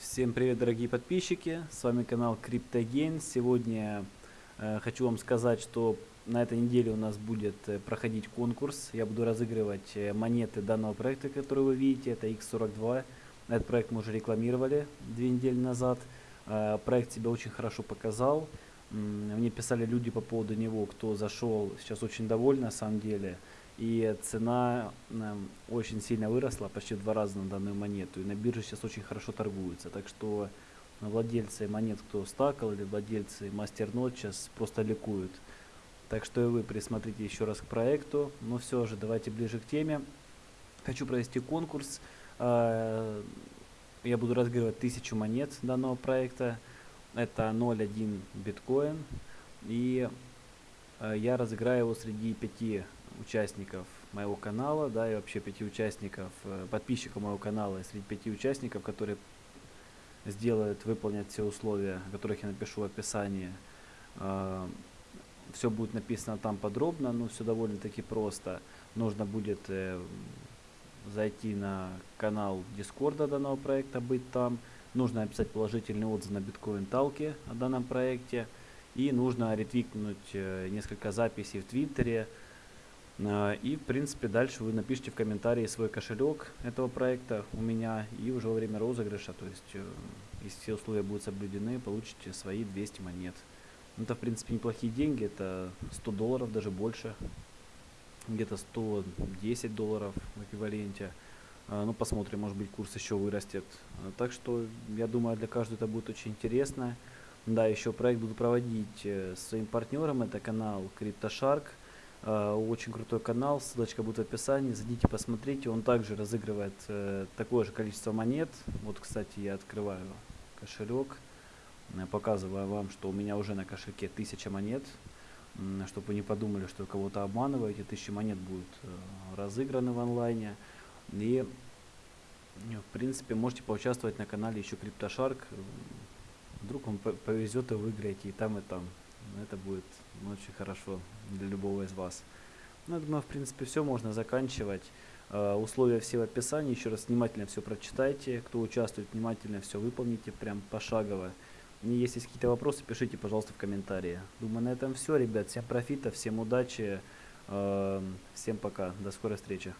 Всем привет, дорогие подписчики! С вами канал CryptoGain. Сегодня э, хочу вам сказать, что на этой неделе у нас будет э, проходить конкурс. Я буду разыгрывать э, монеты данного проекта, который вы видите. Это X42. Этот проект мы уже рекламировали две недели назад. Э, проект себя очень хорошо показал. Мне писали люди по поводу него, кто зашел. Сейчас очень довольны на самом деле. И цена эм, очень сильно выросла, почти в два раза на данную монету. И на бирже сейчас очень хорошо торгуется. Так что владельцы монет, кто стакал, или владельцы мастернот сейчас просто ликуют. Так что и вы присмотрите еще раз к проекту. Но все же, давайте ближе к теме. Хочу провести конкурс. Э, Я буду разыгрывать тысячу монет данного проекта. Это 0.1 биткоин. И э, я разыграю его среди пяти участников моего канала, да, и вообще пяти участников, э, подписчиков моего канала, и среди пяти участников, которые сделают, выполнят все условия, о которых я напишу в описании. Все будет написано там подробно, но все довольно-таки просто. Нужно будет э, зайти на канал Дискорда данного проекта, быть там. Нужно написать положительный отзыв на биткоин талке о данном проекте. И нужно ретвикнуть э, несколько записей в Твиттере. Э, И, в принципе, дальше вы напишите в комментарии свой кошелек этого проекта у меня. И уже во время розыгрыша, то есть, э, если все условия будут соблюдены, получите свои 200 монет. Ну, Это, в принципе, неплохие деньги. Это 100 долларов, даже больше. Где-то 110 долларов в эквиваленте. А, Ну, посмотрим, может быть, курс еще вырастет. А, Так что, я думаю, для каждого это будет очень интересно. Да, еще проект буду проводить э, с своим партнером. Это канал CryptoShark. А, Очень крутой канал. Ссылочка будет в описании. Зайдите, посмотрите. Он также разыгрывает э, такое же количество монет. Вот, кстати, я открываю кошелек. Э, Показываю вам, что у меня уже на кошельке 1000 монет. Чтобы вы не подумали, что кого-то обманываю. Эти 1000 монет будут э, разыграны в онлайне. И, э, в принципе, можете поучаствовать на канале еще CryptoShark. Э, Вдруг вам по- повезет и выиграете и там, и там. Это будет ну, очень хорошо для любого из вас. Ну, я думаю, в принципе, все можно заканчивать. Э, Условия все в описании. Еще раз внимательно все прочитайте. Кто участвует, внимательно все выполните, прям пошагово. И если есть какие-то вопросы, пишите, пожалуйста, в комментарии. Думаю, на этом все, ребят. Всем профита, всем удачи. э, Всем пока. До скорой встречи.